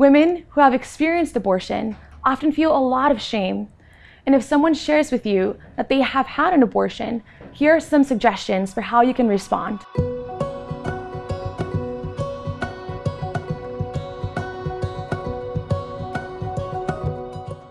Women who have experienced abortion often feel a lot of shame. And if someone shares with you that they have had an abortion, here are some suggestions for how you can respond.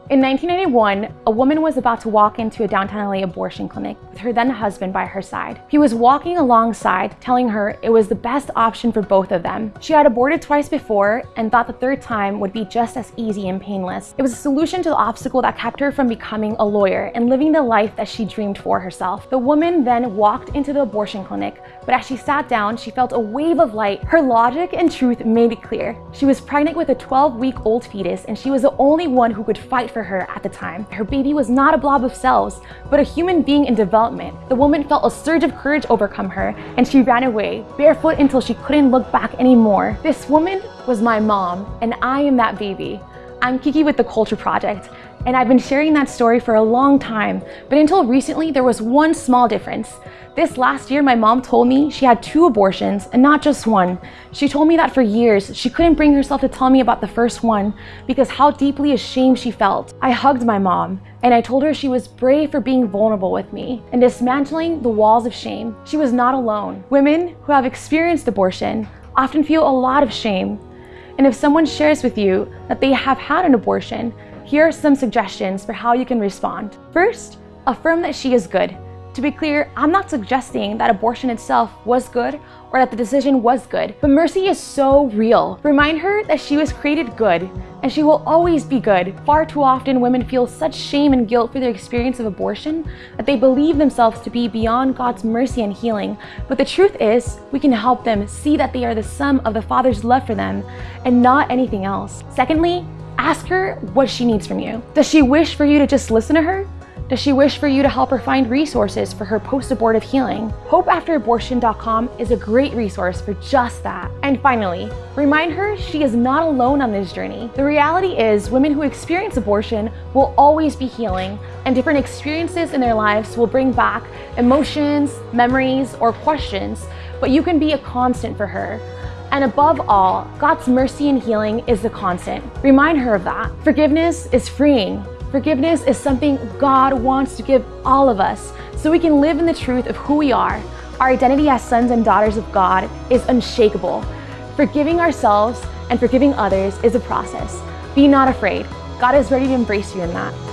In 1991, a woman was about to walk into a downtown LA abortion clinic with her then husband by her side. He was walking alongside, telling her it was the best option for both of them. She had aborted twice before and thought the third time would be just as easy and painless. It was a solution to the obstacle that kept her from becoming a lawyer and living the life that she dreamed for herself. The woman then walked into the abortion clinic, but as she sat down, she felt a wave of light. Her logic and truth made it clear. She was pregnant with a 12-week-old fetus and she was the only one who could fight for for her at the time. Her baby was not a blob of cells, but a human being in development. The woman felt a surge of courage overcome her, and she ran away, barefoot until she couldn't look back anymore. This woman was my mom, and I am that baby. I'm Kiki with The Culture Project, and I've been sharing that story for a long time, but until recently there was one small difference. This last year, my mom told me she had two abortions and not just one. She told me that for years, she couldn't bring herself to tell me about the first one because how deeply ashamed she felt. I hugged my mom and I told her she was brave for being vulnerable with me and dismantling the walls of shame. She was not alone. Women who have experienced abortion often feel a lot of shame. And if someone shares with you that they have had an abortion, here are some suggestions for how you can respond. First, affirm that she is good. To be clear, I'm not suggesting that abortion itself was good or that the decision was good, but mercy is so real. Remind her that she was created good and she will always be good. Far too often, women feel such shame and guilt for their experience of abortion that they believe themselves to be beyond God's mercy and healing. But the truth is, we can help them see that they are the sum of the Father's love for them and not anything else. Secondly, ask her what she needs from you. Does she wish for you to just listen to her? Does she wish for you to help her find resources for her post-abortive healing? HopeAfterAbortion.com is a great resource for just that. And finally, remind her she is not alone on this journey. The reality is women who experience abortion will always be healing and different experiences in their lives will bring back emotions, memories, or questions, but you can be a constant for her. And above all, God's mercy and healing is the constant. Remind her of that. Forgiveness is freeing. Forgiveness is something God wants to give all of us so we can live in the truth of who we are. Our identity as sons and daughters of God is unshakable. Forgiving ourselves and forgiving others is a process. Be not afraid. God is ready to embrace you in that.